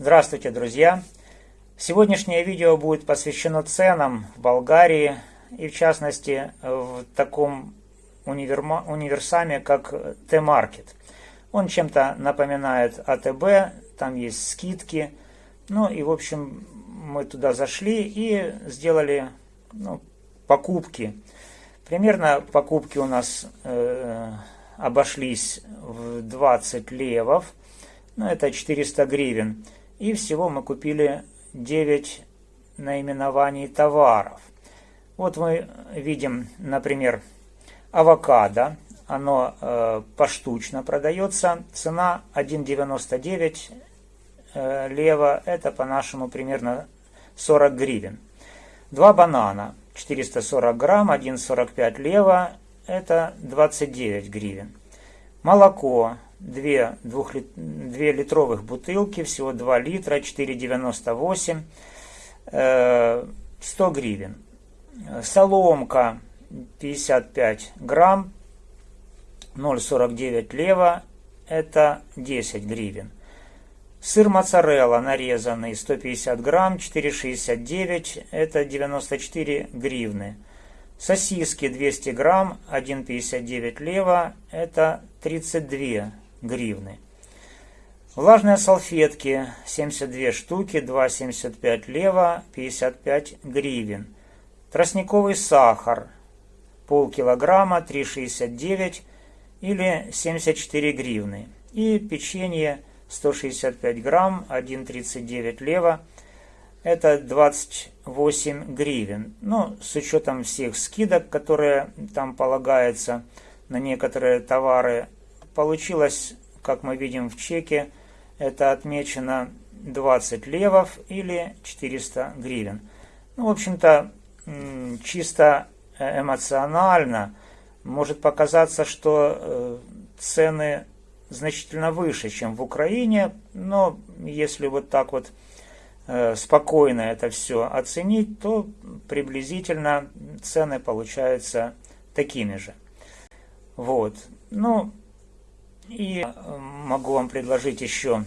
Здравствуйте, друзья! Сегодняшнее видео будет посвящено ценам в Болгарии и в частности в таком универма... универсаме, как Т-маркет. Он чем-то напоминает АТБ, там есть скидки. Ну и в общем мы туда зашли и сделали ну, покупки. Примерно покупки у нас э, обошлись в 20 левов, ну это 400 гривен. И всего мы купили 9 наименований товаров. Вот мы видим, например, авокадо. Оно э, поштучно продается. Цена 1,99 э, лева. Это по-нашему примерно 40 гривен. Два банана. 440 грамм, 1,45 лева. Это 29 гривен. Молоко 2, 2, 2 литровых бутылки, всего 2 литра, 4,98, 100 гривен. Соломка 55 грамм, 0,49 лева, это 10 гривен. Сыр моцарелла нарезанный 150 грамм, 4,69, это 94 гривны. Сосиски 200 грамм, 1,59 лева, это 32 гривны. Влажные салфетки 72 штуки, 2,75 лева, 55 гривен. Тростниковый сахар полкилограмма, 3,69 или 74 гривны. И печенье 165 грамм, 1,39 лева, это 28 гривен. Ну, с учетом всех скидок, которые там полагаются на некоторые товары, получилось, как мы видим в чеке, это отмечено 20 левов или 400 гривен. Ну, в общем-то, чисто эмоционально может показаться, что э, цены значительно выше, чем в Украине, но если вот так вот Э, спокойно это все оценить, то приблизительно цены получаются такими же. Вот. Ну, и э, могу вам предложить еще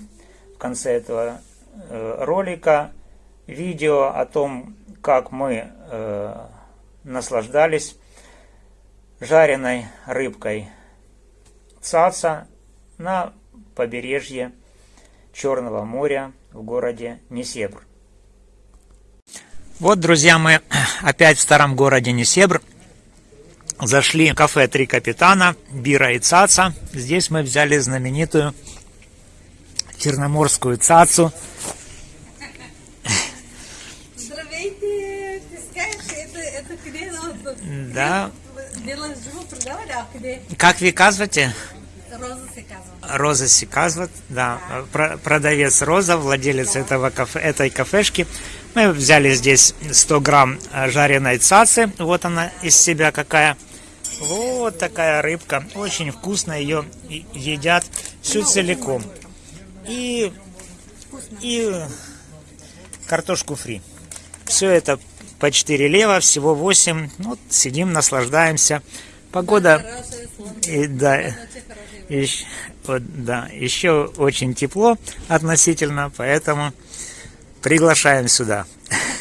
в конце этого э, ролика видео о том, как мы наслаждались жареной рыбкой цаца на побережье Черного моря в городе Несебр. Вот, друзья, мы опять в старом городе Несебр. Зашли в кафе «Три капитана», Бира и Цаца. Здесь мы взяли знаменитую черноморскую цацу. Здравейте! Ты скажешь, это, это где? Да. А? Как вы казвате? Роза се казва. Роза Сиказват, да, про- продавец Роза, владелец этого кафе, этой кафешки. Мы взяли здесь 100 грамм жареной цацы, вот она из себя какая. Вот такая рыбка, очень вкусно, ее едят всю целиком. И, и картошку фри. Все это по 4 лева, всего 8. Вот сидим, наслаждаемся. Погода, и, да, Очень хороший. Ещ- вот, да, еще очень тепло относительно, поэтому приглашаем сюда.